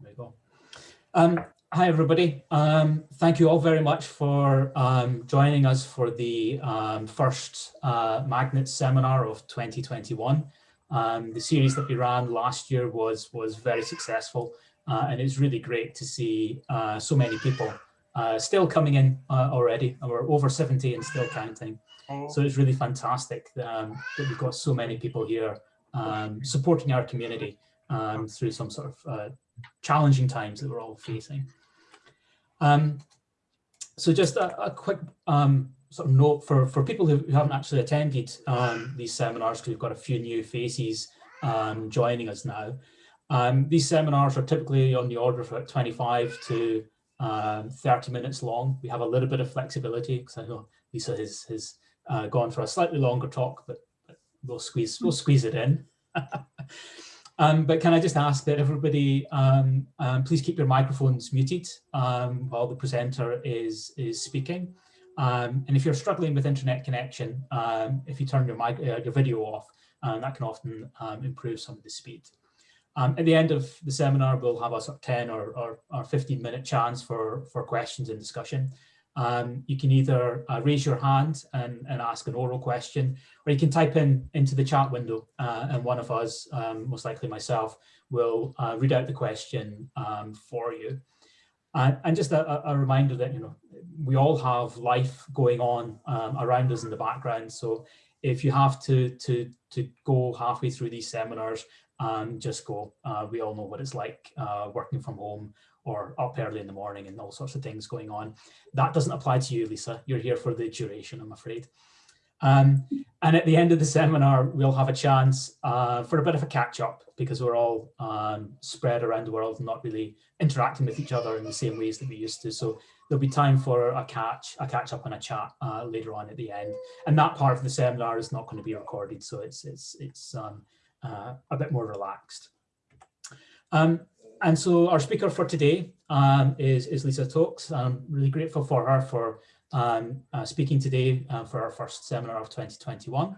There we go. Um, hi, everybody. Um, thank you all very much for um, joining us for the um, first uh, Magnet seminar of 2021. Um, the series that we ran last year was, was very successful, uh, and it's really great to see uh, so many people uh, still coming in uh, already. We're over 70 and still counting. So it's really fantastic um, that we've got so many people here supporting our community through some sort of uh, challenging times that we're all facing. Um, so just a, a quick um, sort of note for, for people who haven't actually attended um, these seminars, because we've got a few new faces um, joining us now. Um, these seminars are typically on the order of about 25 to um, 30 minutes long. We have a little bit of flexibility because I know Lisa has, has uh, gone for a slightly longer talk, but, but we'll squeeze we'll squeeze it in. Um, but can I just ask that everybody um, um, please keep your microphones muted um, while the presenter is, is speaking. Um, and if you're struggling with internet connection, um, if you turn your, mic, uh, your video off, uh, that can often improve some of the speed. at the end of the seminar, we'll have a sort of 10 or, or, or 15 minute chance for, for questions and discussion. Um, you can either uh, raise your hand and, and, ask an oral question, or you can type in into the chat window uh, and one of us, um, most likely myself, will uh, read out the question um, for you. and just a, a, reminder that, you know, we all have life going on um, around us in the background. So if you have to, to, to go halfway through these seminars, um, just go. Uh, we all know what it's like uh, working from home or up early in the morning and all sorts of things going on. That doesn't apply to you, Lisa. You're here for the duration, I'm afraid. Um, and at the end of the seminar, we'll have a chance uh, for a bit of a catch up because we're all um, spread around the world and not really interacting with each other in the same ways that we used to. So there'll be time for a catch, a catch up and a chat uh, later on at the end. And that part of the seminar is not going to be recorded, so it's it's it's um, uh, a bit more relaxed. Um, and so our speaker for today um, is, is Lisa Tauxe. I'm really grateful for her for um, uh, speaking today uh, for our first seminar of 2021.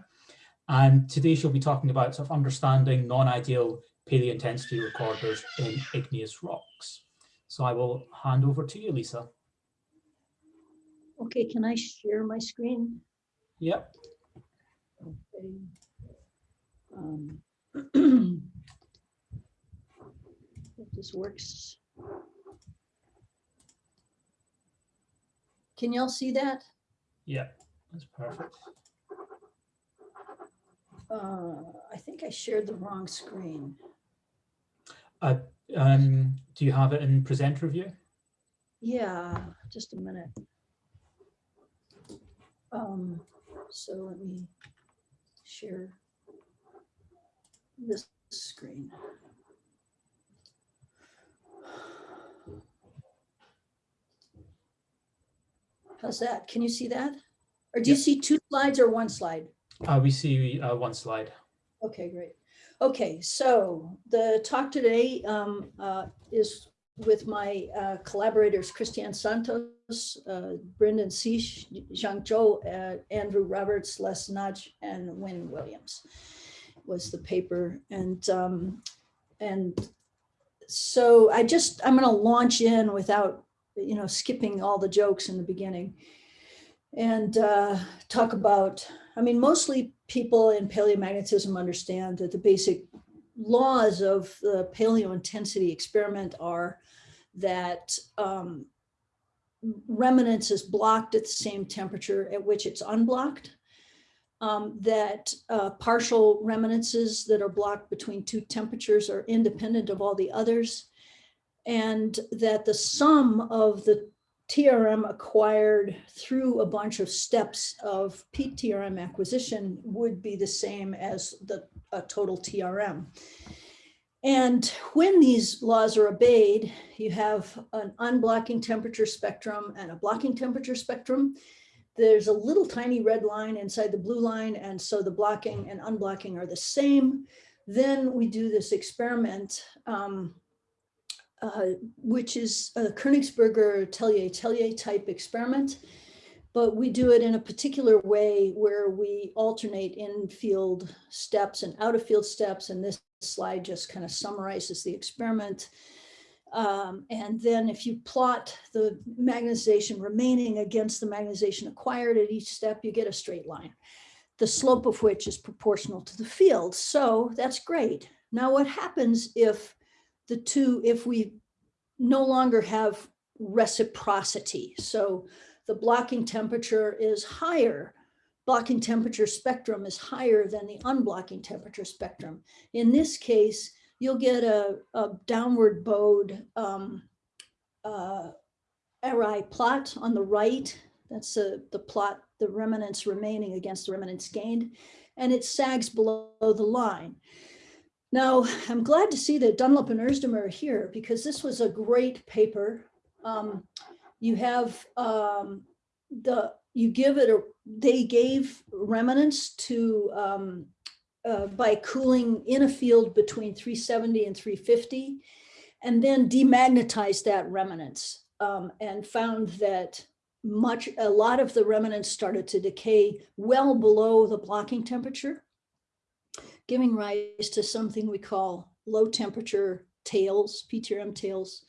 And today she'll be talking about sort of understanding non-ideal paleointensity recorders in igneous rocks. So I will hand over to you, Lisa. Okay, can I share my screen? Yep. Okay. Um, if this works. Can y'all see that? Yeah, that's perfect. Uh, I think I shared the wrong screen. Uh, um, do you have it in presenter view? Yeah, just a minute. Um, so let me share this screen. How's that? Can you see that? Or do you see two slides or one slide? Uh, we see uh, one slide. Okay, great. Okay, so the talk today um, uh, is with my uh, collaborators, Christeanne Santos, uh, Brendan Cych, Xiang Zhao, uh, Andrew Roberts, Les Nagy, and Wyn Williams was the paper. And, um, and so I just, I'm gonna launch in without you know, skipping all the jokes in the beginning and uh, talk about, I mean, mostly people in paleomagnetism understand that the basic laws of the paleo intensity experiment are that um, remanence is blocked at the same temperature at which it's unblocked, um, that uh, partial remanences that are blocked between two temperatures are independent of all the others, and that the sum of the TRM acquired through a bunch of steps of PTRM acquisition would be the same as the total TRM. And when these laws are obeyed, you have an unblocking temperature spectrum and a blocking temperature spectrum. There's a little tiny red line inside the blue line. And so the blocking and unblocking are the same. Then we do this experiment um, uh, which is a Königsberger Thellier-Thellier type experiment, but we do it in a particular way where we alternate in-field steps and out-of-field steps. And this slide just kind of summarizes the experiment. Um, and then if you plot the magnetization remaining against the magnetization acquired at each step, you get a straight line, the slope of which is proportional to the field. So that's great. Now what happens if the two, if we no longer have reciprocity? So the blocking temperature is higher. Blocking temperature spectrum is higher than the unblocking temperature spectrum. In this case, you'll get a, a downward bowed um, uh, Arai plot on the right. That's a, the plot, the remanence remaining against the remanence gained, and it sags below the line. Now, I'm glad to see that Dunlop and Özdemir are here because this was a great paper. Um, you have um, the, you give it a, they gave remanence to um, uh, by cooling in a field between 370 and 350, and then demagnetized that remanence um, and found that much, a lot of the remanence started to decay well below the blocking temperature, giving rise to something we call low temperature tails, PTRM tails.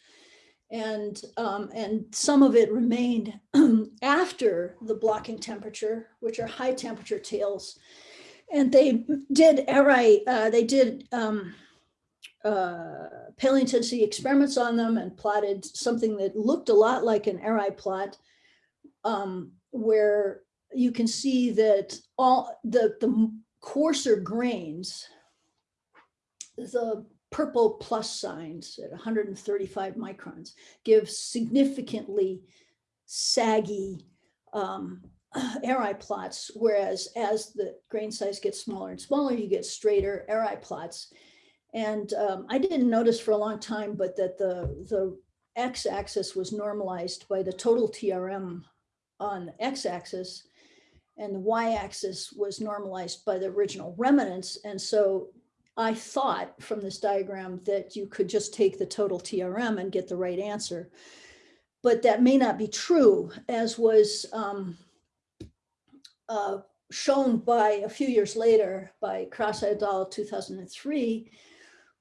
And, um, and some of it remained after the blocking temperature, which are high temperature tails and they did Arai, uh, they did um, uh, paleointensity experiments on them and plotted something that looked a lot like an Arai plot, um, where you can see that all the, the coarser grains, the purple plus signs at 135 microns give significantly saggy um, Arai plots, whereas as the grain size gets smaller and smaller, you get straighter Arai plots. And um, I didn't notice for a long time, but that the, the x-axis was normalized by the total TRM on the x-axis and the y-axis was normalized by the original remanence. And so I thought from this diagram that you could just take the total TRM and get the right answer. But that may not be true, as was um, uh, shown by a few years later by Krasa et al. 2003,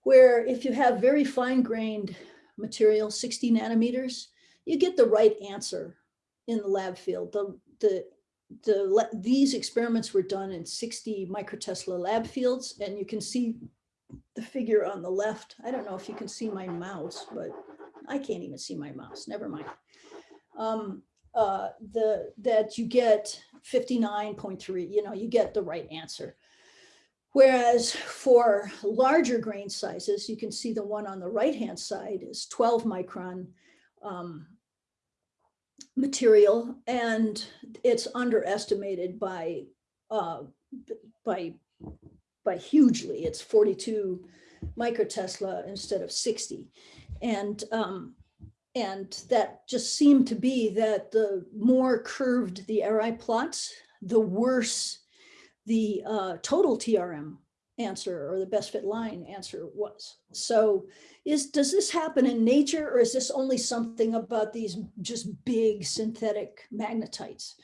where if you have very fine grained material, 60 nanometers, you get the right answer in the lab field. The, the, the, these experiments were done in 60 microtesla lab fields, and you can see the figure on the left. I don't know if you can see my mouse, but I can't even see my mouse, never mind. Um, uh, the, that you get 59.3, you know, you get the right answer. Whereas for larger grain sizes, you can see the one on the right-hand side is 12 micron um, material, and it's underestimated by uh, by by hugely. It's 42 microtesla instead of 60, and um, and that just seemed to be that the more curved the Arai plots, the worse the uh, total TRM answer or the best fit line answer was. So is does this happen in nature or is this only something about these just big synthetic magnetites?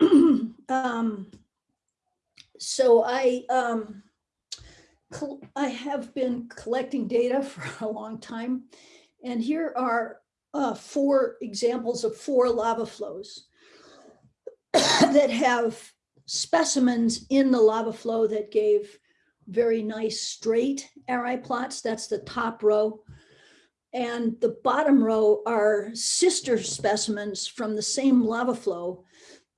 um, so I um, I have been collecting data for a long time and here are uh, four examples of four lava flows that have specimens in the lava flow that gave very nice straight Arai plots. That's the top row. And the bottom row are sister specimens from the same lava flow.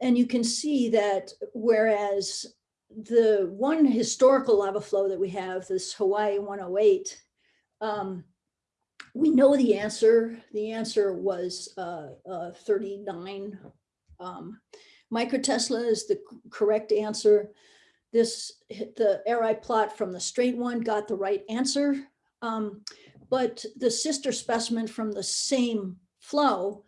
And you can see that whereas the one historical lava flow that we have, this Hawaii 108, um, we know the answer. The answer was uh, uh, 39 um, microtesla is the correct answer. This the Arai plot from the straight one got the right answer, um, but the sister specimen from the same flow,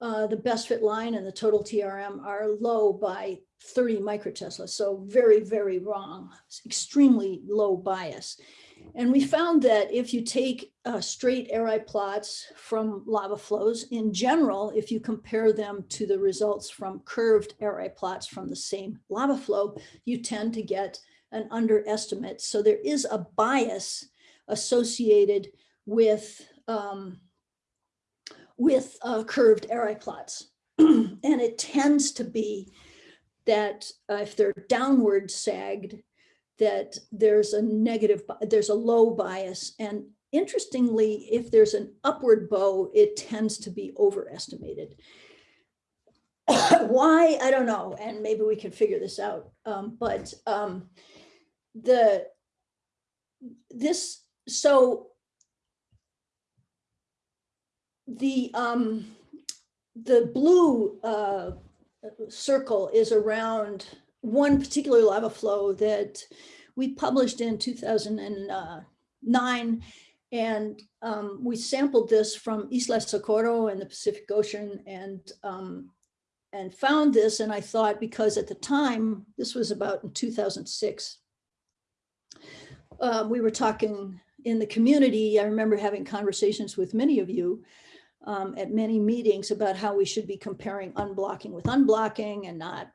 uh, the best fit line and the total TRM are low by 30 microtesla. So very, very wrong, extremely low bias. And we found that if you take uh, straight Arai plots from lava flows, in general, if you compare them to the results from curved Arai plots from the same lava flow, you tend to get an underestimate. So there is a bias associated with um, with uh, curved Arai plots. and it tends to be that uh, if they're downward sagged, that there's a negative, there's a low bias. And interestingly, if there's an upward bow, it tends to be overestimated. Why, I don't know, and maybe we can figure this out. Um, but um, the this so the um the blue uh circle is around one particular lava flow that we published in 2009 and um, we sampled this from Isla Socorro in the Pacific Ocean and um, and found this and I thought because at the time this was about in 2006 uh, we were talking in the community. I remember having conversations with many of you um, at many meetings about how we should be comparing unblocking with unblocking and not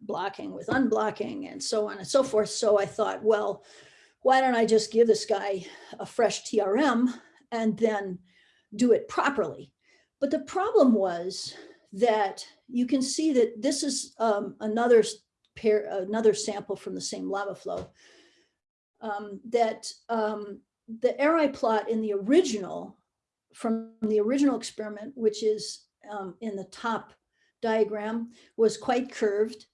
blocking with unblocking and so on and so forth. So I thought, well, why don't I just give this guy a fresh TRM and then do it properly? But the problem was that you can see that this is um, another pair, another sample from the same lava flow. um, that um, the Arai plot in the original from the original experiment, which is um, in the top diagram, was quite curved.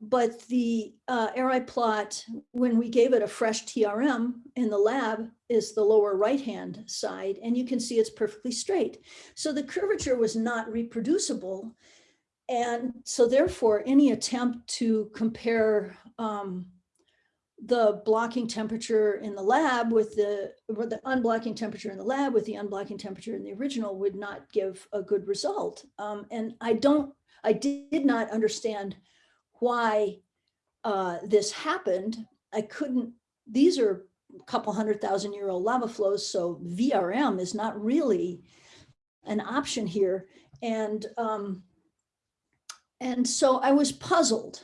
But the uh, Arai plot, when we gave it a fresh TRM in the lab, is the lower right-hand side, and you can see it's perfectly straight. So the curvature was not reproducible. And so therefore, any attempt to compare um, the blocking temperature in the lab with the, the unblocking temperature in the lab with the unblocking temperature in the original would not give a good result. Um, and I don't, I did not understand why uh, this happened. I couldn't, these are a couple hundred thousand year old lava flows, so VRM is not really an option here. And, um, and so I was puzzled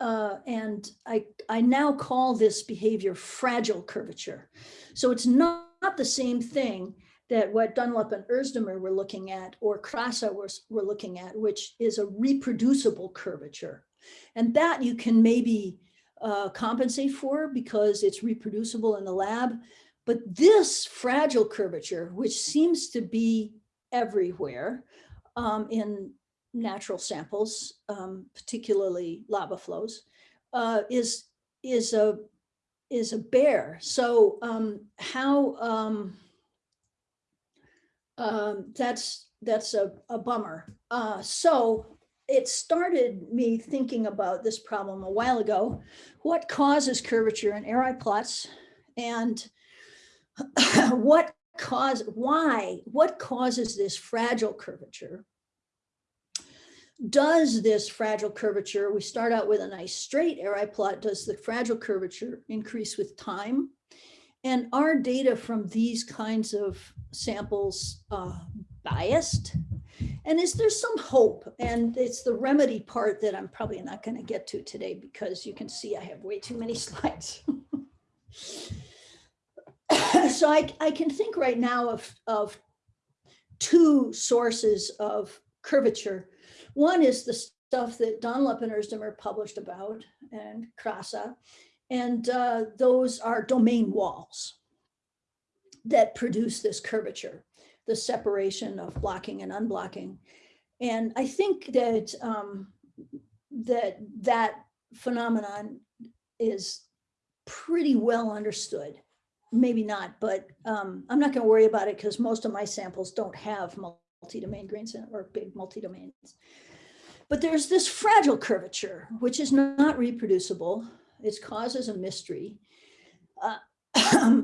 uh, and I, I now call this behavior fragile curvature. So it's not, not the same thing that what Dunlop and Özdemir were looking at or Krasa was, were looking at, which is a reproducible curvature. And that you can maybe uh, compensate for because it's reproducible in the lab. But this fragile curvature, which seems to be everywhere um, in natural samples, um, particularly lava flows, uh, is is a is a bear. So um, how um, um, that's that's a, a bummer. Uh, so it started me thinking about this problem a while ago. What causes curvature in Arai plots, and what cause why what causes this fragile curvature? does this fragile curvature, we start out with a nice straight Arai plot, does the fragile curvature increase with time? And are data from these kinds of samples uh, biased? And is there some hope? And it's the remedy part that I'm probably not going to get to today because you can see I have way too many slides. so I, I can think right now of, of two sources of curvature one is the stuff that Dunlop and Özdemir published about and Krasa, and uh, those are domain walls that produce this curvature, the separation of blocking and unblocking. And I think that um, that that phenomenon is pretty well understood. Maybe not, but um, I'm not going to worry about it because most of my samples don't have multi-domain grains or big multi-domains. But there's this fragile curvature, which is not reproducible. Its cause is a mystery. Uh,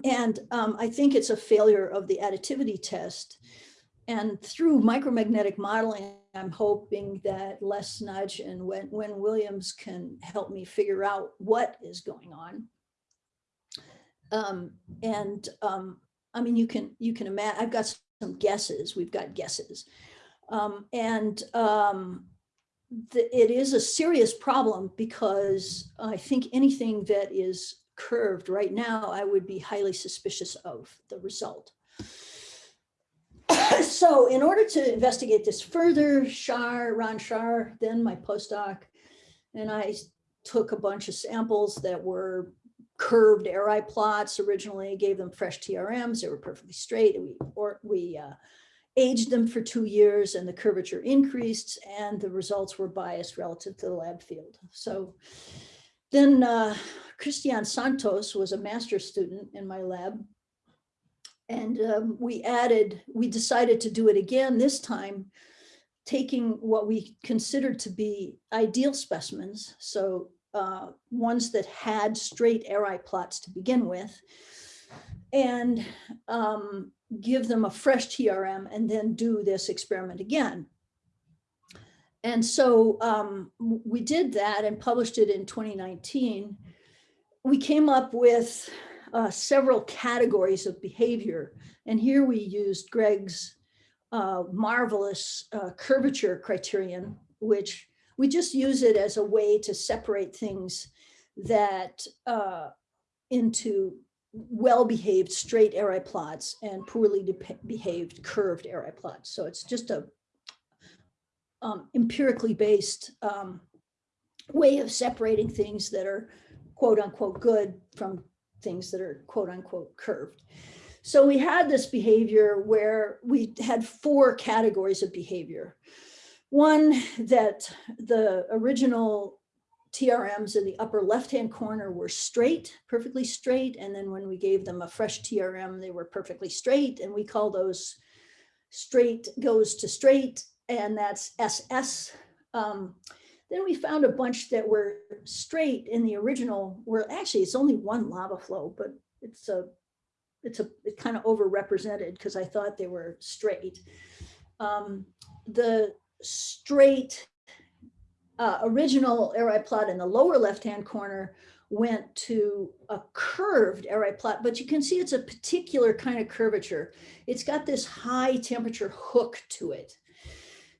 and um, I think it's a failure of the additivity test. And through micromagnetic modeling, I'm hoping that Les Nagy and Wyn, Wyn Williams can help me figure out what is going on. Um, and um, I mean, you can you can imagine. I've got some guesses. We've got guesses, um, and um, the, it is a serious problem because I think anything that is curved right now, I would be highly suspicious of the result. so in order to investigate this further, Shaar, Ron Shaar, then my postdoc, and I took a bunch of samples that were curved Arai plots originally, gave them fresh TRMs, they were perfectly straight. We, or we uh, aged them for two years and the curvature increased and the results were biased relative to the lab field. So then uh, Christeanne Santos was a master student in my lab and um, we added, we decided to do it again this time, taking what we considered to be ideal specimens. So uh, ones that had straight Arai plots to begin with and um, give them a fresh TRM and then do this experiment again. And so um, we did that and published it in 2019. We came up with uh, several categories of behavior. And here we used Greg's uh, marvelous uh, curvature criterion, which we just use it as a way to separate things that uh, into well-behaved straight Arai plots and poorly behaved curved Arai plots. So it's just a um, empirically based um, way of separating things that are quote unquote good from things that are quote unquote curved. So we had this behavior where we had four categories of behavior. One that the original TRMs in the upper left-hand corner were straight, perfectly straight. And then when we gave them a fresh TRM, they were perfectly straight. And we call those straight goes to straight, and that's SS. Um, then we found a bunch that were straight in the original, where actually it's only one lava flow, but it's a, it's a, it kind of overrepresented because I thought they were straight. Um, the straight uh, original Arai plot in the lower left-hand corner went to a curved Arai plot, but you can see it's a particular kind of curvature. It's got this high temperature hook to it.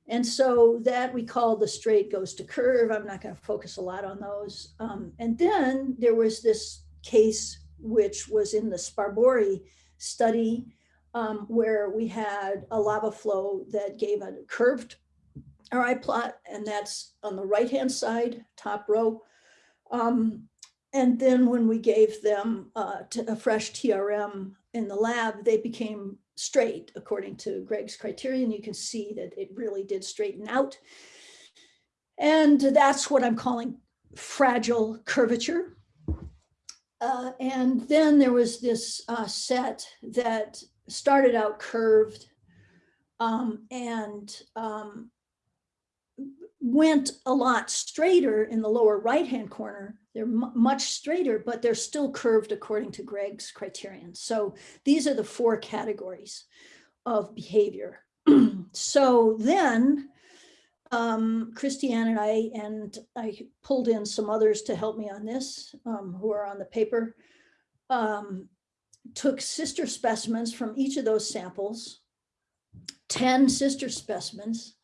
And so that we call the straight goes to curve. I'm not going to focus a lot on those. Um, and then there was this case, which was in the Sparbori study, um, where we had a lava flow that gave a curved RI plot, and that's on the right-hand side, top row. Um, and then when we gave them uh, a fresh TRM in the lab, they became straight according to Greg's criterion. You can see that it really did straighten out. And that's what I'm calling fragile curvature. Uh, and then there was this uh, set that started out curved um, and um, went a lot straighter in the lower right-hand corner. They're much straighter, but they're still curved according to Greg's criterion. So these are the four categories of behavior. so then um, Christeanne and I, and I pulled in some others to help me on this, um, who are on the paper, um, took sister specimens from each of those samples, 10 sister specimens,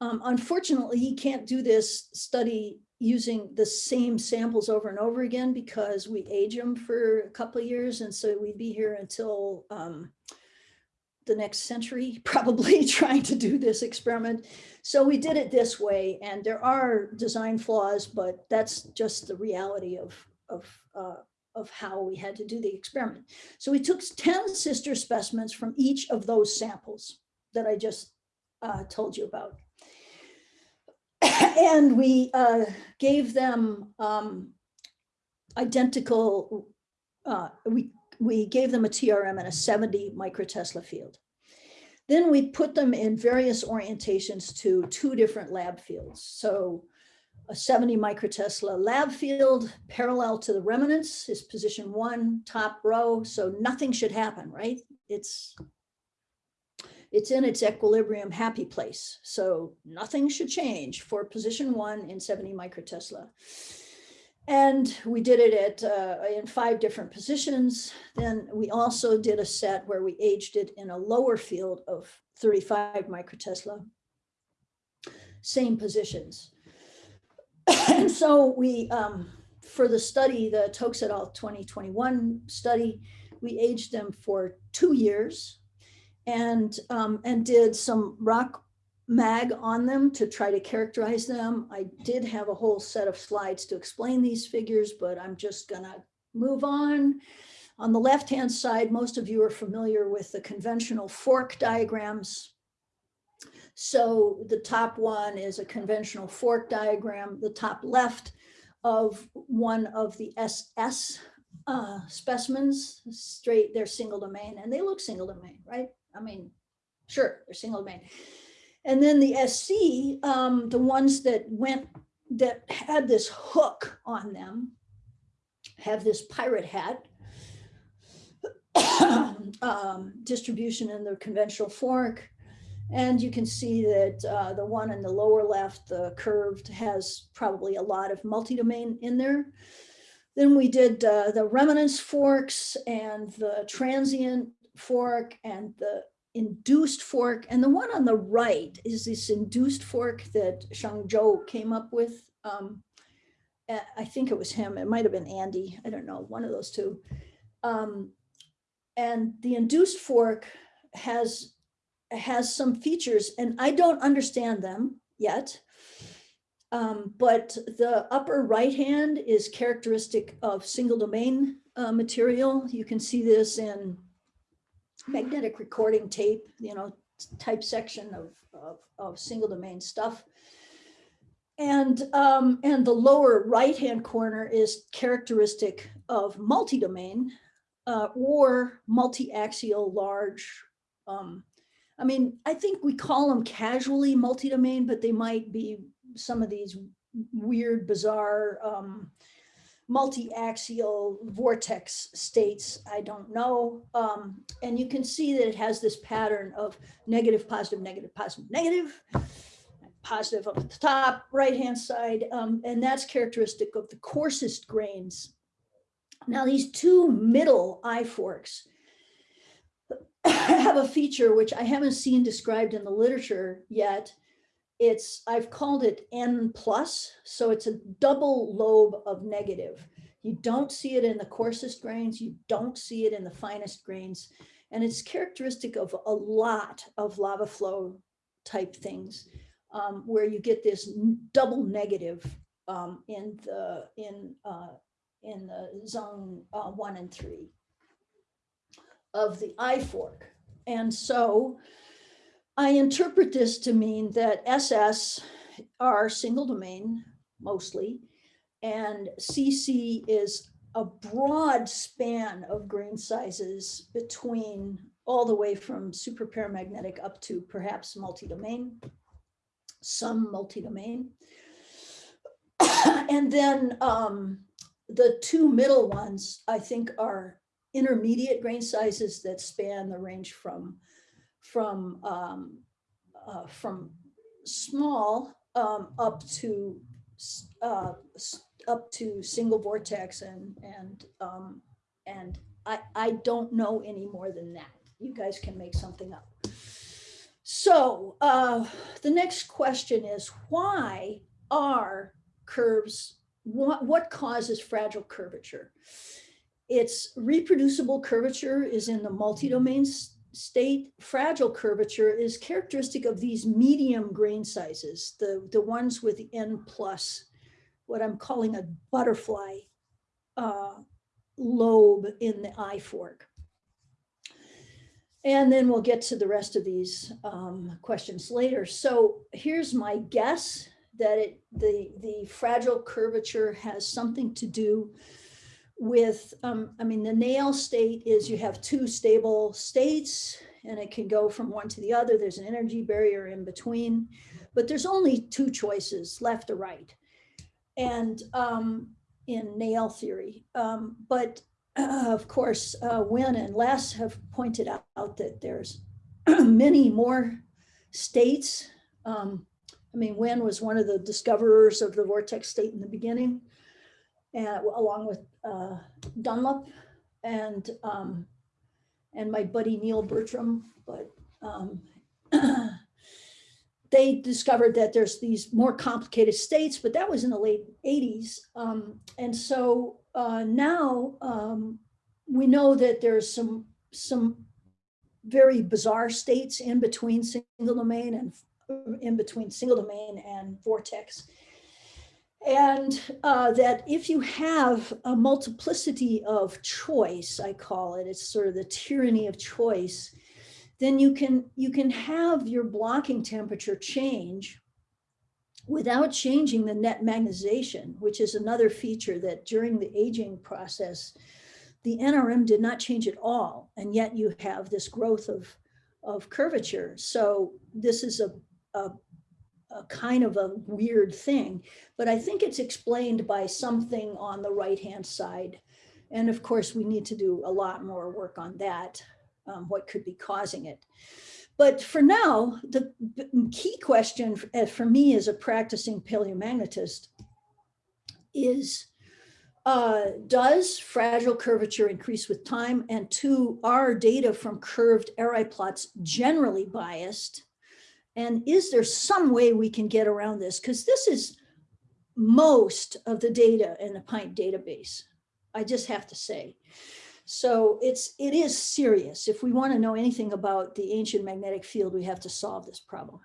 um, unfortunately, he can't do this study using the same samples over and over again because we age them for a couple of years. And so we'd be here until um, the next century, probably trying to do this experiment. So we did it this way. And there are design flaws, but that's just the reality of, of, uh, of how we had to do the experiment. So we took 10 sister specimens from each of those samples that I just uh, told you about. And we uh, gave them um, identical, uh, we, we gave them a TRM and a 70 microtesla field. Then we put them in various orientations to two different lab fields. So a 70 microtesla lab field parallel to the remanence is position one, top row. So nothing should happen, right? It's it's in its equilibrium happy place. So nothing should change for position one in 70 microtesla. And we did it at uh, in five different positions. Then we also did a set where we aged it in a lower field of 35 microtesla, same positions. and so we, um, for the study, the Tauxe et al. 2021 study, we aged them for two years and, um, and did some rock mag on them to try to characterize them. I did have a whole set of slides to explain these figures, but I'm just gonna move on. On the left-hand side, most of you are familiar with the conventional FORC diagrams. So the top one is a conventional FORC diagram. The top left of one of the SS uh, specimens, straight, they're single domain, and they look single domain, right? I mean, sure, they're single domain. And then the SC, um, the ones that went, that had this hook on them, have this pirate hat um, distribution in the conventional FORC. And you can see that uh, the one in the lower left, the curved, has probably a lot of multi-domain in there. Then we did uh, the remanence FORCs and the transient FORC and the induced FORC. And the one on the right is this induced FORC that Xiang Zhao came up with. Um, I think it was him. It might have been Andy. I don't know, one of those two. Um, and the induced FORC has has some features and I don't understand them yet. Um, but the upper right hand is characteristic of single domain uh, material. You can see this in magnetic recording tape, you know, type section of, of, of single domain stuff. And, um, and the lower right-hand corner is characteristic of multi-domain uh, or multi-axial large um, I mean, I think we call them casually multi-domain, but they might be some of these weird, bizarre um, multi-axial vortex states. I don't know. Um, and you can see that it has this pattern of negative, positive, negative, positive, negative, positive up at the top, right-hand side. Um, and that's characteristic of the coarsest grains. Now these two middle eye FORCs, have a feature which I haven't seen described in the literature yet. It's, I've called it N plus, so it's a double lobe of negative. You don't see it in the coarsest grains, you don't see it in the finest grains, and it's characteristic of a lot of lava flow type things um, where you get this double negative um, in the in uh, in the zone uh, one and three of the eye FORC. And so I interpret this to mean that SS are single domain mostly, and CC is a broad span of grain sizes between all the way from super paramagnetic up to perhaps multi-domain, some multi-domain. and then um, the two middle ones, I think, are intermediate grain sizes that span the range from from um, uh, from small um, up to uh, up to single vortex and and um, and I I don't know any more than that. You guys can make something up. So uh, the next question is why are curves what what causes fragile curvature? Its reproducible curvature is in the multi-domain state. Fragile curvature is characteristic of these medium grain sizes, the, the ones with the N plus, what I'm calling a butterfly uh, lobe in the eye FORC. And then we'll get to the rest of these um, questions later. So here's my guess that it, the, the fragile curvature has something to do with, um, I mean, the Néel state is you have two stable states and it can go from one to the other. There's an energy barrier in between, but there's only two choices, left or right. And um, in Néel theory, um, but uh, of course, uh, Wyn and Les have pointed out that there's many more states. Um, I mean, Wyn was one of the discoverers of the vortex state in the beginning and along with uh, Dunlop and um, and my buddy Neil Bertram, but um, they discovered that there's these more complicated states, but that was in the late 80s. Um, and so uh, now um, we know that there's some some very bizarre states in between single domain and in between single domain and vortex. And uh, that if you have a multiplicity of choice, I call it, it's sort of the tyranny of choice, then you can, you can have your blocking temperature change without changing the net magnetization, which is another feature that during the aging process, the NRM did not change at all. And yet you have this growth of, of curvature. So this is a, a a kind of a weird thing, but I think it's explained by something on the right-hand side. And of course, we need to do a lot more work on that, um, what could be causing it. But for now, the key question for, uh, for me as a practicing paleomagnetist is, uh, does fragile curvature increase with time? And two, are data from curved Arai plots generally biased? And is there some way we can get around this? Because this is most of the data in the PINT database. I just have to say. So it's it is serious. If we want to know anything about the ancient magnetic field, we have to solve this problem.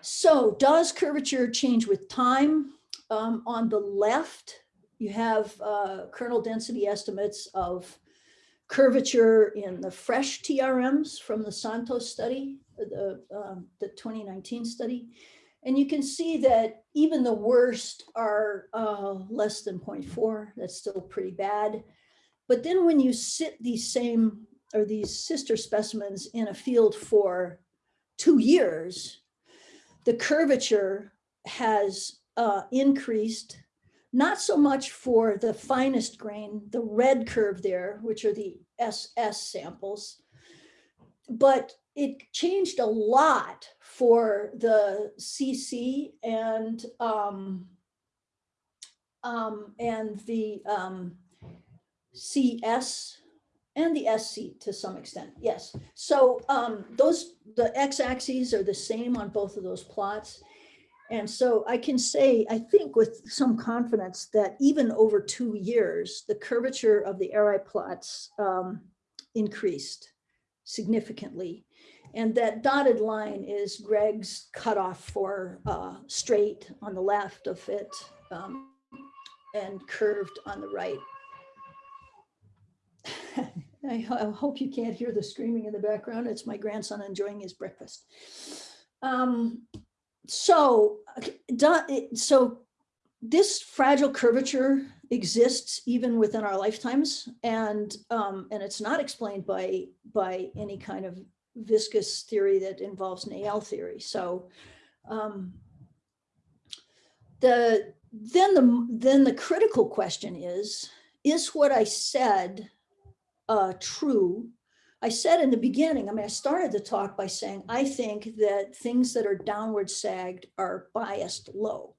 So does curvature change with time? Um, on the left, you have uh, kernel density estimates of curvature in the fresh TRMs from the Santos study the, um, the 2019 study. And you can see that even the worst are uh, less than 0.4. That's still pretty bad. But then when you sit these same or these sister specimens in a field for two years, the curvature has uh, increased, not so much for the finest grain, the red curve there, which are the SS samples, but it changed a lot for the CC and um, um, and the um, CS and the SC to some extent. Yes. So um, those the x-axes are the same on both of those plots. And so I can say, I think with some confidence that even over two years, the curvature of the Arai plots um, increased significantly. And that dotted line is Greg's cutoff for uh, straight on the left of it um, and curved on the right. I, hope you can't hear the screaming in the background. It's my grandson enjoying his breakfast. Um, so, so this fragile curvature exists even within our lifetimes, and um, and it's not explained by by any kind of viscous theory that involves Néel theory. So um, the then the then the critical question is, is what I said uh, true? I said in the beginning, I mean, I started the talk by saying, I think that things that are downward sagged are biased low,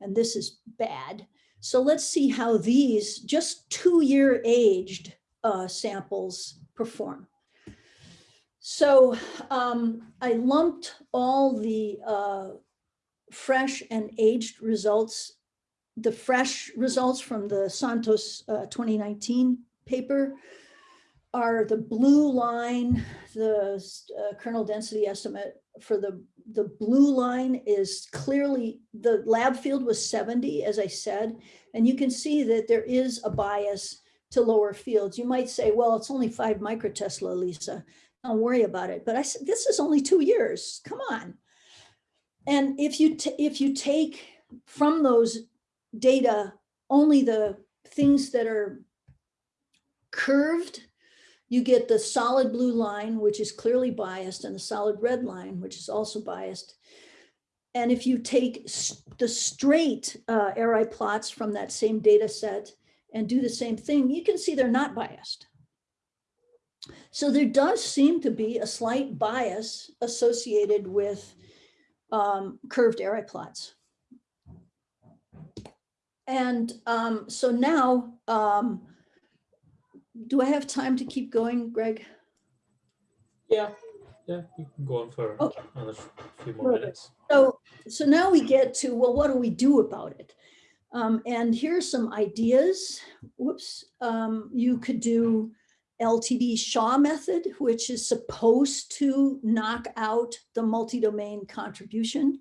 and this is bad. So let's see how these just two year aged uh, samples perform. So um, I lumped all the uh, fresh and aged results, the fresh results from the Santos uh, 2019 paper are the blue line, the uh, kernel density estimate for the, the blue line is clearly, the lab field was 70, as I said, and you can see that there is a bias to lower fields. You might say, well, it's only five microtesla, Lisa don't worry about it. But I said, this is only two years. Come on. And if you if you take from those data only the things that are curved, you get the solid blue line, which is clearly biased, and the solid red line, which is also biased. And if you take the straight uh, Arai plots from that same data set and do the same thing, you can see they're not biased. So there does seem to be a slight bias associated with um, curved Arai plots. And um, so now, um, do I have time to keep going, Greg? Yeah, yeah, you can go on for okay. another few more minutes. So, so now we get to, well, what do we do about it? Um, and here's some ideas. Whoops, um, you could do LTD Shaw method, which is supposed to knock out the multi-domain contribution.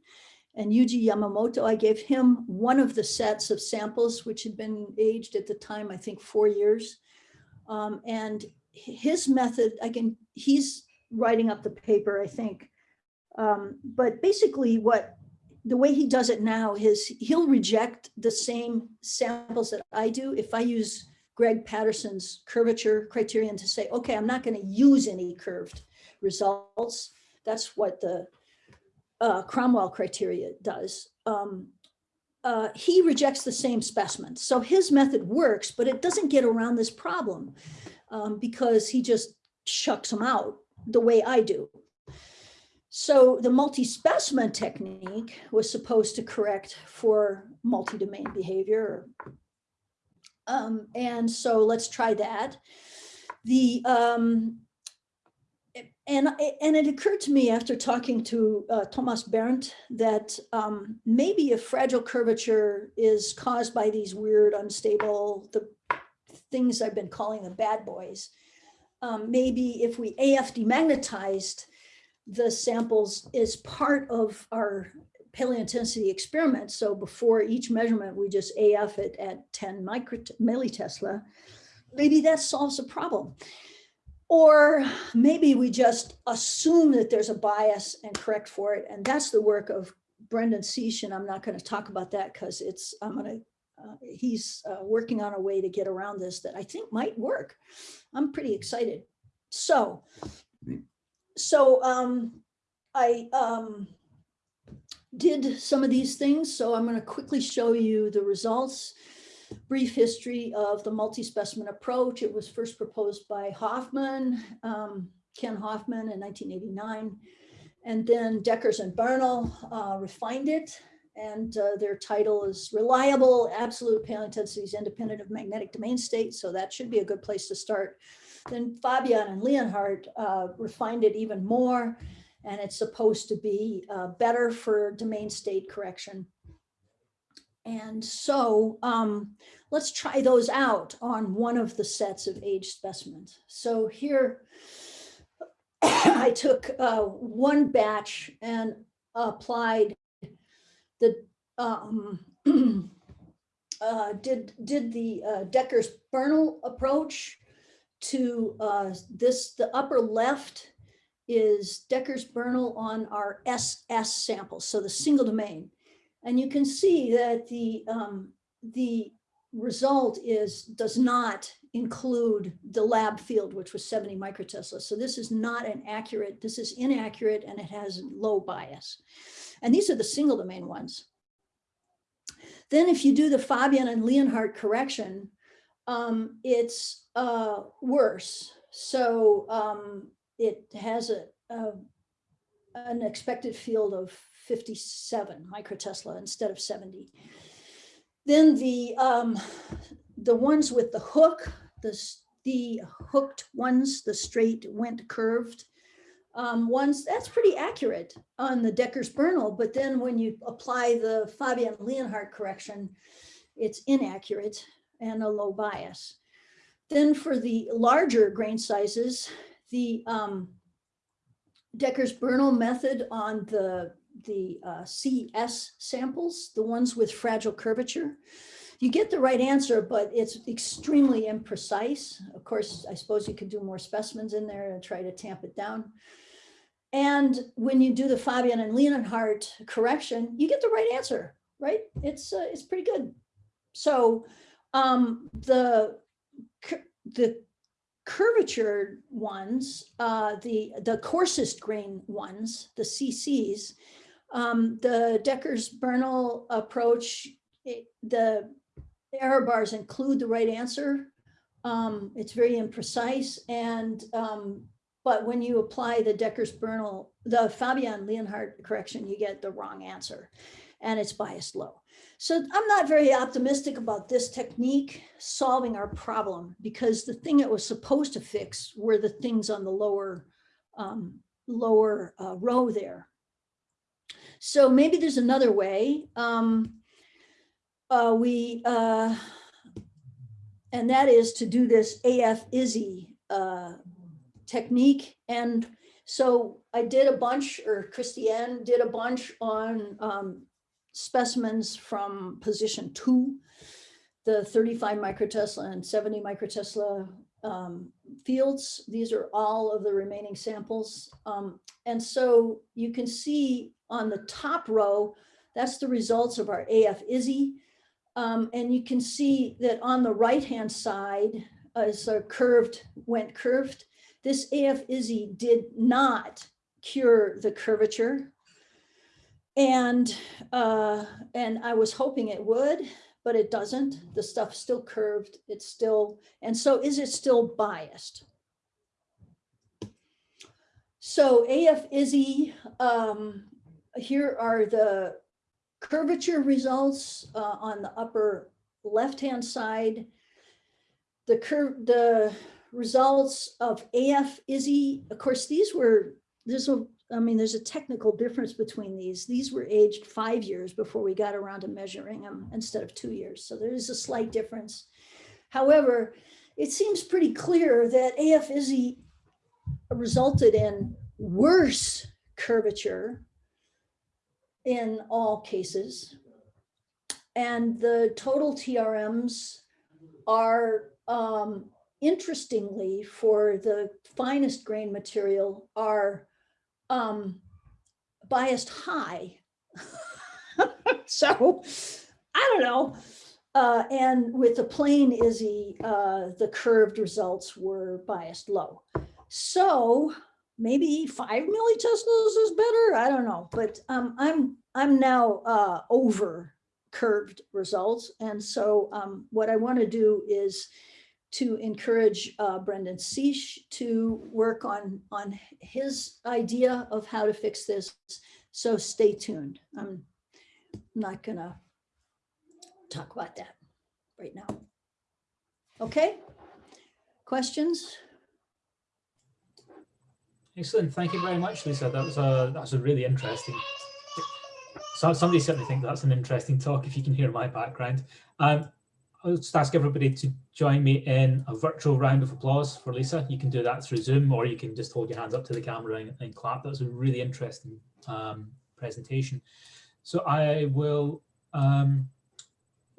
And Yuji Yamamoto, I gave him one of the sets of samples, which had been aged at the time, I think four years. Um, and his method, again, he's writing up the paper, I think. Um, but basically what the way he does it now is he'll reject the same samples that I do. If I use Greig Paterson's curvature criterion to say, okay, I'm not going to use any curved results. That's what the uh, Cromwell criteria does. Um, uh, he rejects the same specimens. So his method works, but it doesn't get around this problem um, because he just shucks them out the way I do. So the multi-specimen technique was supposed to correct for multi-domain behavior. Um, and so let's try that. The um, and and it occurred to me after talking to uh, Thomas Berndt that um, maybe a fragile curvature is caused by these weird, unstable, the things I've been calling the bad boys. Um, maybe if we AF demagnetized the samples is part of our paleointensity experiment. So before each measurement, we just AF it at 10 micro millitesla. Maybe that solves the problem. Or maybe we just assume that there's a bias and correct for it. And that's the work of Brendan Cych. And I'm not going to talk about that because it's, I'm going to, uh, he's uh, working on a way to get around this that I think might work. I'm pretty excited. So so um, I um, did some of these things. So I'm going to quickly show you the results. Brief history of the multi-specimen approach. It was first proposed by Hoffman, um, Ken Hoffman in 1989. And then Dekkers and Böhnel uh, refined it. And uh, their title is Reliable Absolute Paleointensities Independent of Magnetic Domain State. So that should be a good place to start. Then Fabian and Leonhardt uh, refined it even more, and it's supposed to be uh, better for domain state correction. And so um, let's try those out on one of the sets of age specimens. So here I took uh, one batch and applied the um, uh, did did the uh, Dekkers Böhnel approach to uh, this, the upper left is Dekkers Böhnel on our SS samples, so the single domain. And you can see that the, um, the result is, does not include the lab field, which was 70 microtesla. So this is not an accurate, this is inaccurate and it has low bias. And these are the single domain ones. Then if you do the Fabian and Leonhardt correction, um, it's uh, worse. So um, it has a, a, an expected field of 57 microtesla instead of 70. Then the um, the ones with the hook, the, the hooked ones, the straight went curved um, ones, that's pretty accurate on the Dekkers Böhnel. But then when you apply the Fabian Leonhardt correction, it's inaccurate and a low bias. Then for the larger grain sizes, the um, Dekkers Böhnel method on the, the uh, CS samples, the ones with fragile curvature, you get the right answer, but it's extremely imprecise. Of course, I suppose you could do more specimens in there and try to tamp it down. And when you do the Fabian and Leonhardt correction, you get the right answer, right? It's, uh, it's pretty good. So um, the the curvature ones, uh, the the coarsest grain ones, the CCs, um, the Dekkers-Böhnel approach, it, the error bars include the right answer. Um, it's very imprecise and um, but when you apply the Dekkers-Böhnel, the Fabian Leonhardt correction, you get the wrong answer and it's biased low. So I'm not very optimistic about this technique solving our problem because the thing it was supposed to fix were the things on the lower, um, lower uh, row there. So maybe there's another way. Um, uh, we, uh, and that is to do this AF IZZI uh, technique. And so I did a bunch, or Christeanne did a bunch on um, specimens from position two, the 35 microtesla and 70 microtesla um, fields. These are all of the remaining samples. Um, and so you can see on the top row, that's the results of our AF IZZI. Um, and you can see that on the right-hand side, as a curved, went curved, this AF IZZI did not cure the curvature. And, uh, and I was hoping it would, but it doesn't. The stuff's still curved. It's still, and so is it still biased? So AF IZZI, um, here are the curvature results uh, on the upper left-hand side. The curve, the results of AF IZZI, of course, these were, a, I mean, there's a technical difference between these. These were aged five years before we got around to measuring them instead of two years. So there is a slight difference. However, it seems pretty clear that AF IZZI resulted in worse curvature in all cases. And the total TRMs are um, interestingly for the finest grain material are um, biased high. so I don't know. Uh, and with the plain IZZI, uh, the curved results were biased low. So maybe five milliteslas is better. I don't know, but um, I'm I'm now uh, over curved results. And so um, what I want to do is to encourage uh, Brendan Cych to work on, on his idea of how to fix this. So stay tuned. I'm not gonna talk about that right now. Okay, questions? Excellent. Thank you very much, Lisa. That was a that was a really interesting. So somebody certainly think that's an interesting talk. If you can hear my background, um, I'll just ask everybody to join me in a virtual round of applause for Lisa. You can do that through Zoom, or you can just hold your hands up to the camera and, and clap. That was a really interesting um, presentation. So I will um,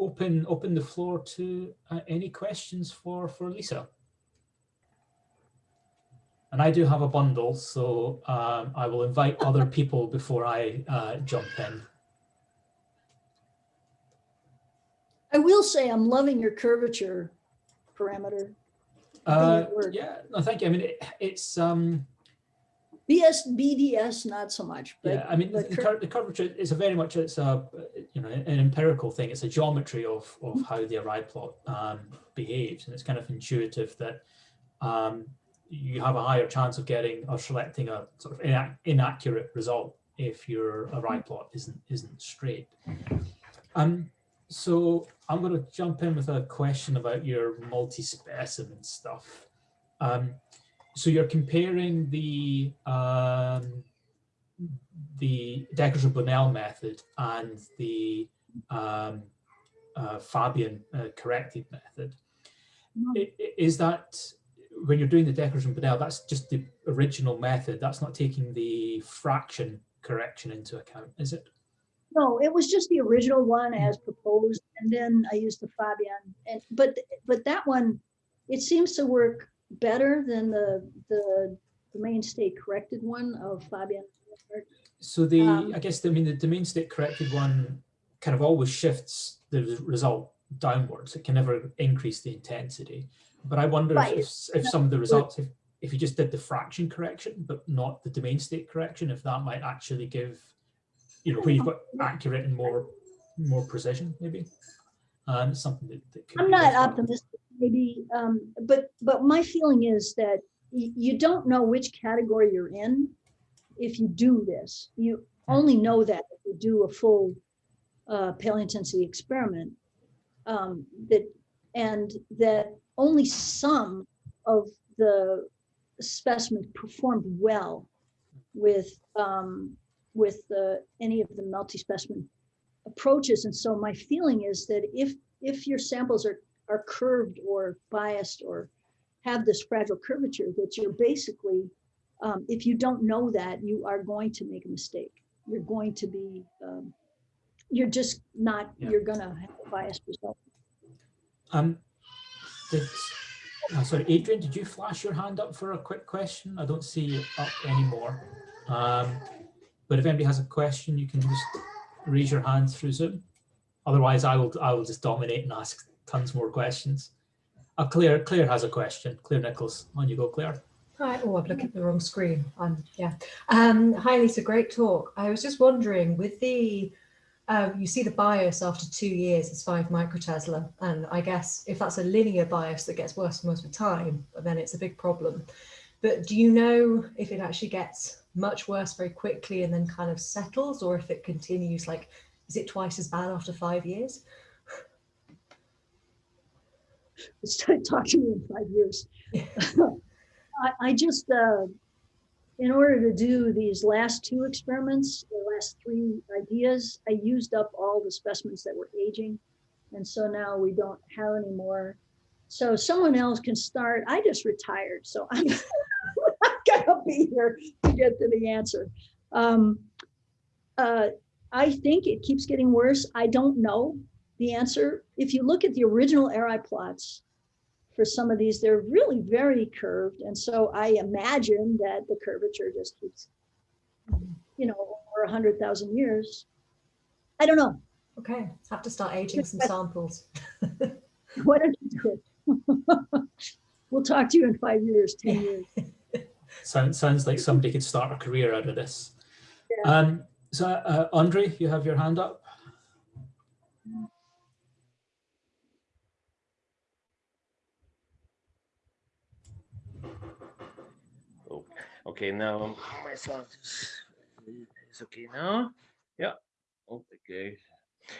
open open the floor to uh, any questions for for Lisa. And I do have a bundle, so um, I will invite other people before I uh, jump in. I will say I'm loving your curvature parameter. Uh, yeah, no, thank you. I mean, it, it's um, BS BDS not so much. But, yeah, I mean, the, cur the, curvature is a very much it's a you know an empirical thing. It's a geometry of of how the Arai plot um, behaves, and it's kind of intuitive that um, you have a higher chance of getting or selecting a sort of inac inaccurate result if your Arai plot isn't isn't straight. Um, so I'm going to jump in with a question about your multi-specimen stuff. Um, so you're comparing the um, the Dekkers-Böhnel method and the um, uh, Fabian uh, corrected method. Mm-hmm. Is that when you're doing the Dekkers and Böhnel, that's just the original method. That's not taking the fraction correction into account, is it? No, it was just the original one as proposed, and then I used the Fabian. And but but that one, it seems to work better than the the the main state corrected one of Fabian. So the um, I guess the, I mean the domain state corrected one kind of always shifts the result downwards. It can never increase the intensity. But I wonder right. if, if some of the results, if, if you just did the fraction correction, but not the domain state correction, if that might actually give, you know, where you've got accurate and more more precision, maybe. Um, something that, that I'm not optimistic, maybe, um, but but my feeling is that you don't know which category you're in if you do this. You hmm. only know that if you do a full uh, paleointensity experiment. Um, that and that only some of the specimens performed well with um, with the, any of the multi-specimen approaches. And so my feeling is that if if your samples are are curved or biased or have this fragile curvature that you're basically, um, if you don't know that, you are going to make a mistake. You're going to be, um, you're just not, Yeah. you're gonna have a biased result. Um, did, uh, sorry, Adrian, did you flash your hand up for a quick question? I don't see you up anymore. Um, but if anybody has a question, you can just raise your hand through Zoom. Otherwise, I will I will just dominate and ask tons more questions. Uh, Claire, Claire has a question. Claire Nichols, on you go, Claire. Hi, oh, I've looked at the wrong screen. Um, yeah. Um, hi, Lisa, great talk. I was just wondering with the, uh, you see the bias after two years, it's five microtesla. And I guess if that's a linear bias that gets worse and worse with time, then it's a big problem. But do you know if it actually gets much worse very quickly and then kind of settles or if it continues like, is it twice as bad after five years? Start talking to me in five years. I, I just, uh, in order to do these last two experiments, the last three ideas, I used up all the specimens that were aging. And so now we don't have any more. So someone else can start. I just retired, so I'm gonna be here to get to the answer. Um, uh, I think it keeps getting worse. I don't know the answer. If you look at the original Arai plots for some of these, they're really very curved. And so I imagine that the curvature just keeps, you know, over a hundred thousand years. I don't know. Okay, have to start aging some samples. Why don't you do it? We'll talk to you in five years, 10 years. Sounds sounds like somebody could start a career out of this. Yeah. Um, so, uh, Andre, you have your hand up. Oh, Okay, now my sound is, is okay now. Yeah. Okay.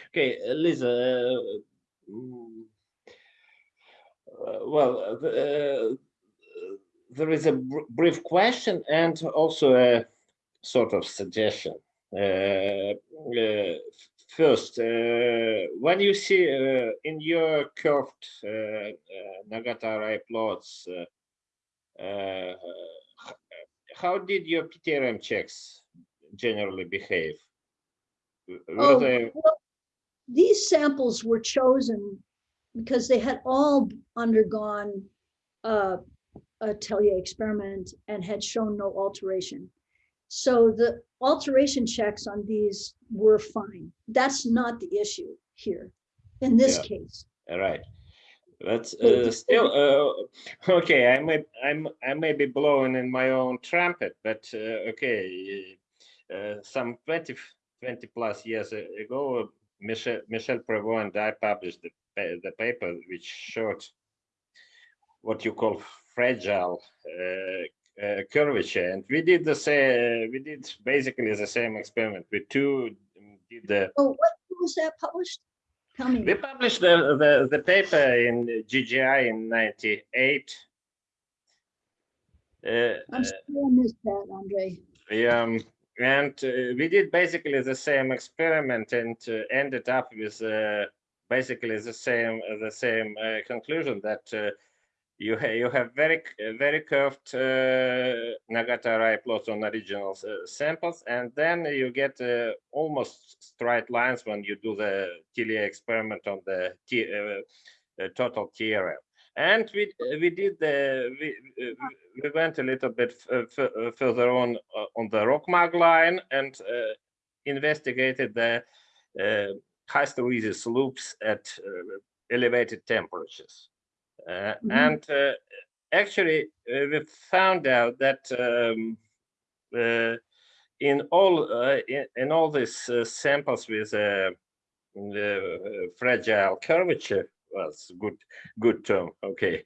Okay, uh, Lisa. Uh, mm, uh, well, uh, uh, there is a br- brief question and also a sort of suggestion. Uh, uh, first, uh, when you see uh, in your curved uh, uh, Nagata Arai plots, uh, uh, how did your PTRM checks generally behave? Were Oh, they well, These samples were chosen because they had all undergone uh, a Thellier experiment and had shown no alteration. So the alteration checks on these were fine. That's not the issue here in this Yeah. case. all right? That's uh, still, uh, okay. I may, I'm, I may be blowing in my own trumpet, but uh, okay. Uh, some 20, 20 plus years ago, Michel, Michel Prevot and I published the, the paper which showed what you call fragile uh, uh, curvature, and we did the same. We did basically the same experiment. We two did the Oh, what was that published? Tell me. we published the, the, the paper in GJI in 98. Uh, I'm sorry I missed that, Andre. um, and uh, we did basically the same experiment and uh, ended up with uh, basically the same uh, the same uh, conclusion that uh, you ha you have very very curved uh, Nagata Arai plots on original uh, samples, and then you get uh, almost straight lines when you do the Thellier experiment on the T, uh, uh, total TRM. And we we did the we uh, we went a little bit f- uh, further on uh, on the RockMag line and uh, investigated the uh, hysteresis loops at uh, elevated temperatures. Uh, Mhm. And uh, actually, uh, we found out that um, uh, in all uh, in, in all these uh, samples with uh, the uh, fragile curvature, well, a good good term. Okay,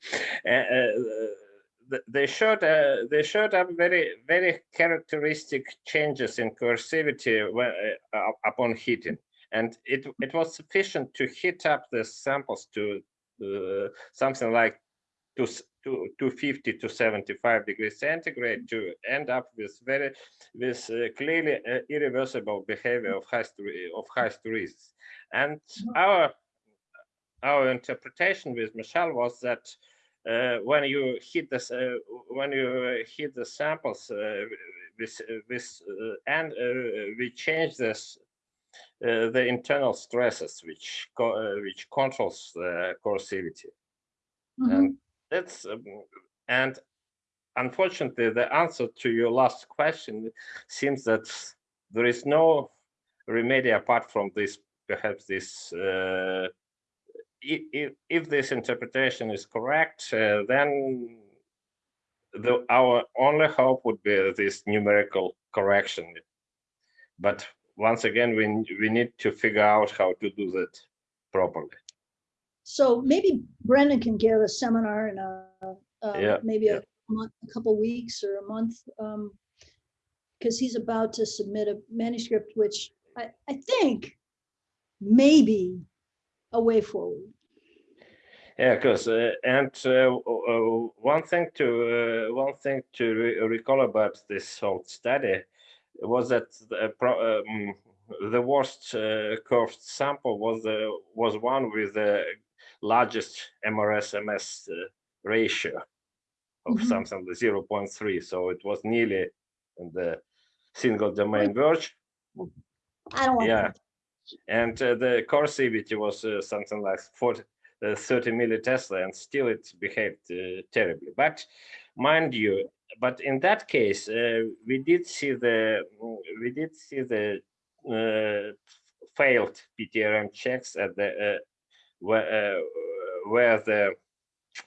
uh, uh, they showed uh, they showed up very very characteristic changes in coercivity when, uh, upon heating, and it it was sufficient to heat up the samples to something like to, to 250 to 75 degrees centigrade to end up with very with uh, clearly uh, irreversible behavior of high of high hysteresis. And our our interpretation with Michel was that uh, when you hit this, uh, when you hit the samples uh, with, uh, and uh, we change this, uh, the internal stresses which co which controls the coercivity. Mhm. And that's um, and unfortunately the answer to your last question seems that there is no remedy apart from this perhaps this uh, if, if this interpretation is correct uh, then the our only hope would be this numerical correction but once again we we need to figure out how to do that properly So maybe Brendan can give a seminar in a, uh, Yeah, maybe yeah. a month, a couple weeks or a month. um, Because he's about to submit a manuscript, which I, I think maybe a way forward. Yeah, because uh, and uh, one thing to uh, one thing to re recall about this whole study was that the, um, the worst uh, curved sample was the was one with the largest MRS-MS uh, ratio of Mhm. something like 0.3, so it was nearly in the single domain verge. I don't want. Yeah, and uh, the coercivity was uh, something like 40, uh, 30 millitesla, and still it behaved uh, terribly. But mind you, but in that case, uh, we did see the mm, we did see the uh, failed PTRM checks at the uh, where uh, where the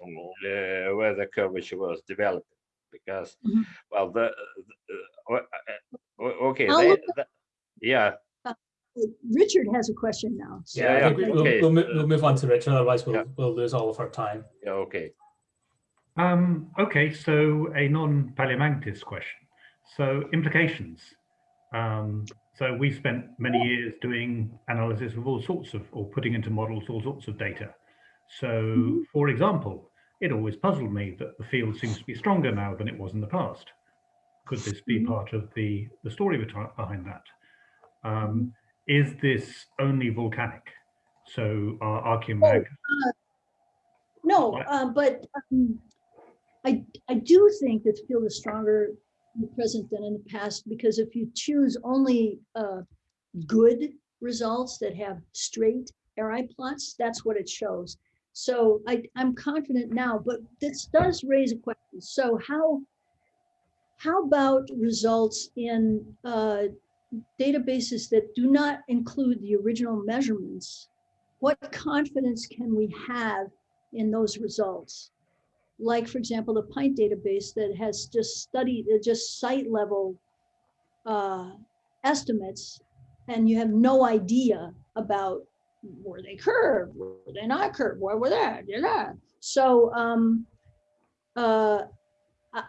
uh, where the curvature was developed because Mhm. well the, the uh, uh, okay they, the- yeah Richard has a question now. so- Yeah, I Yeah, think we- yeah, we'll, okay. we'll, we'll move on to Richard, otherwise we'll, Yeah. we'll lose all of our time. yeah okay Um, okay, so a non-paleomagnetis question. So implications. Um, so we spent many years doing analysis of all sorts of, or putting into models all sorts of data. So, for example, it always puzzled me that the field seems to be stronger now than it was in the past. Could this be Mhm. part of the, the story behind that? Um, is this only volcanic? So are Archeomag No, What? um, but um, I, I do think that the field is stronger in the present than in the past, because if you choose only uh, good results that have straight Arai plots, that's what it shows. So I, I'm confident now, but this does raise a question. So how, how about results in uh, databases that do not include the original measurements? What confidence can we have in those results. Like, for example, the PINT database that has just studied, uh, just site level uh, estimates, and you have no idea about were they curved, were they not curved, where were they, yeah. So um, uh,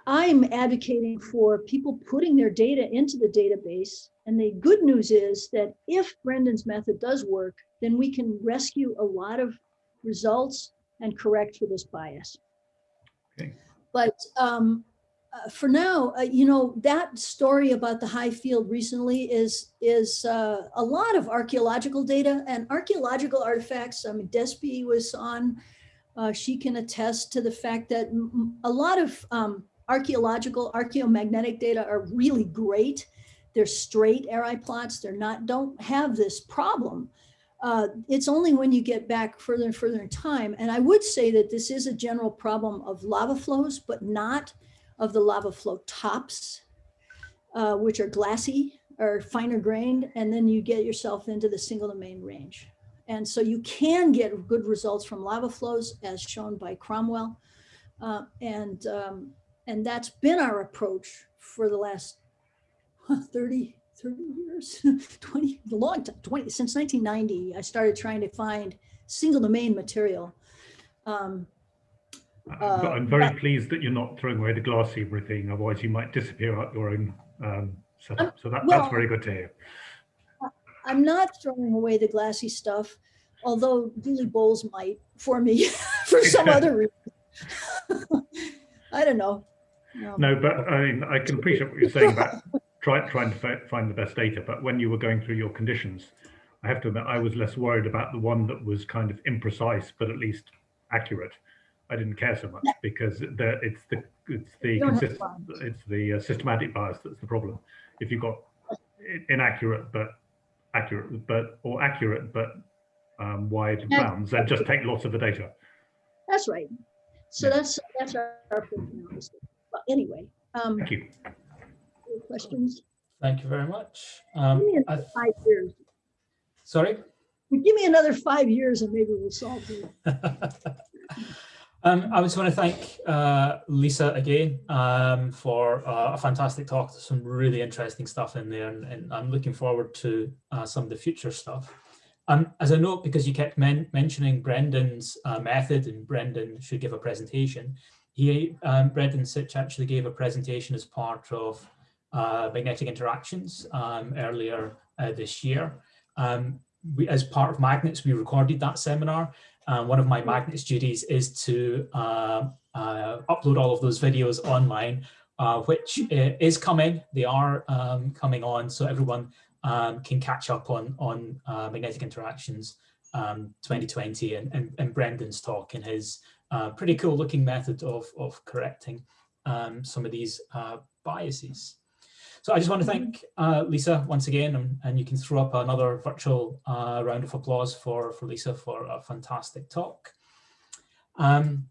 I'm advocating for people putting their data into the database. And the good news is that if Brendan's method does work, then we can rescue a lot of results and correct for this bias. But um, uh, for now, uh, you know, that story about the high field recently is is uh, a lot of archaeological data and archaeological artifacts. I mean, Despy was on. Uh, she can attest to the fact that a lot of um, archaeological, archaeomagnetic data are really great. They're straight Arai plots. They're not, don't have this problem. Uh, it's only when you get back further and further in time. And I would say that this is a general problem of lava flows, but not of the lava flow tops, uh, which are glassy or finer grained. And then you get yourself into the single domain range. And so you can get good results from lava flows as shown by Cromwell. Uh, and, um, and that's been our approach for the last 30, 30 years, 20, a long time, 20, since 1990, I started trying to find single domain material. Um, I'm Uh, I'm very but- pleased that you're not throwing away the glassy everything, otherwise you might disappear out your own um, setup. So that, well- that's very good to hear. I'm not throwing away the glassy stuff, although Dooley Bowles might for me for some other reason. I don't know. Um, No, but I mean, I can appreciate what you're saying about try, trying to find the best data. But when you were going through your conditions, I have to admit I was less worried about the one that was kind of imprecise but at least accurate. I didn't care so much because the, it's the it's the You don't have consist, it's the uh, systematic bias that's the problem. If you've got inaccurate but accurate but or accurate but um, wide bounds, then just take lots of the data. That's right. So Yeah. that's, that's our, our thinking on this. But anyway, um, Thank you. Any questions? Thank you very much. Give Um, I- five years. sorry? Give me another five years and maybe we'll solve it. um, I just want to thank uh, Lisa again um, for uh, a fantastic talk. There's some really interesting stuff in there, and, and I'm looking forward to uh, some of the future stuff. Um, as a note, because you kept men mentioning Brendan's uh, method and Brendan should give a presentation, he, um, Brendan Cych actually gave a presentation as part of magnetic interactions um, earlier uh, this year. Um, we, as part of Magnets, we recorded that seminar. And one of my Magnets duties is to uh, uh, upload all of those videos online, uh, which is coming. They are um, coming on, so everyone um, can catch up on on uh, magnetic interactions um, 2020 and, and, and Brendan's talk and his uh, pretty cool looking method of, of correcting um, some of these uh, biases. So I just want to thank uh, Lisa once again, and, and you can throw up another virtual uh, round of applause for, for Lisa for a fantastic talk. Um,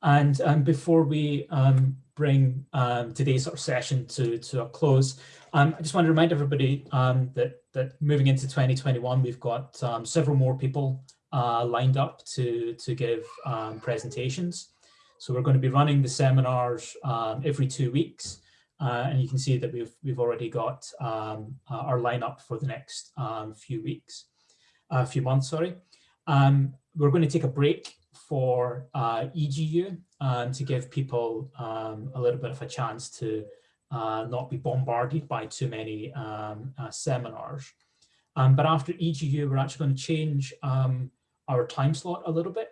and um, before we um, bring um, today's sort of session to, to a close, um, I just want to remind everybody um, that, that moving into 2021, we've got several more people uh, lined up to, to give presentations. So we're going to be running the seminars every two weeks. Uh, and you can see that we've, we've already got um, uh, our lineup for the next um, few weeks, a few months, sorry. Um, we're going to take a break for uh, EGU um, to give people um, a little bit of a chance to uh, not be bombarded by too many um, uh, seminars. But after EGU, we're actually going to change our time slot a little bit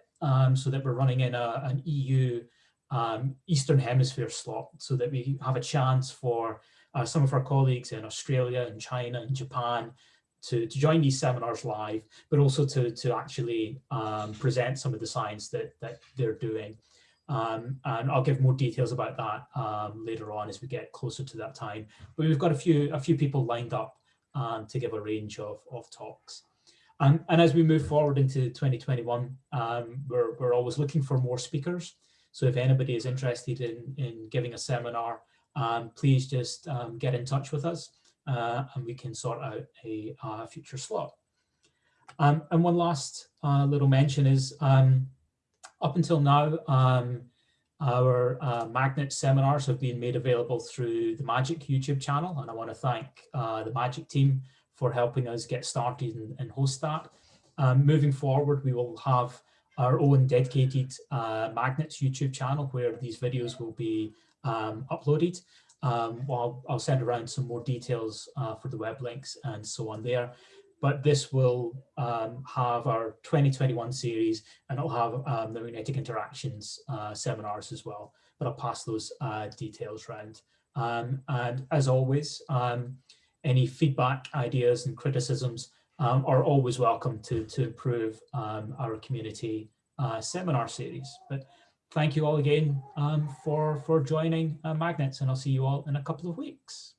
so that we're running in a, an EU um, Eastern Hemisphere slot so that we have a chance for uh, some of our colleagues in Australia and China and Japan to, to join these seminars live, but also to, to actually um, present some of the science that, that they're doing. Um, and I'll give more details about that um, later on as we get closer to that time. But we've got a few, a few people lined up um, to give a range of, of talks. Um, and as we move forward into 2021, um, we're, we're always looking for more speakers. So if anybody is interested in, in giving a seminar, um, please just um, get in touch with us uh, and we can sort out a, future slot. Um, and one last uh, little mention is um, up until now, um, our uh, magnet seminars have been made available through the Magic YouTube channel. And I want to thank uh, the Magic team for helping us get started and, and host that. Um, moving forward, we will have our own dedicated uh, Magnets YouTube channel where these videos will be um, uploaded. Um, well, I'll send around some more details uh, for the web links and so on there. But this will um, have our 2021 series and it'll have um, the magnetic interactions uh, seminars as well. But I'll pass those uh, details around. Um, and as always, um, any feedback, ideas and criticisms um, are always welcome to, to improve um, our community uh, seminar series. But thank you all again um, for, for joining uh, Magnets and I'll see you all in a couple of weeks.